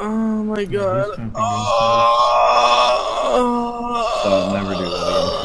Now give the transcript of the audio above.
Oh my god. Oh. So I'll never do that again.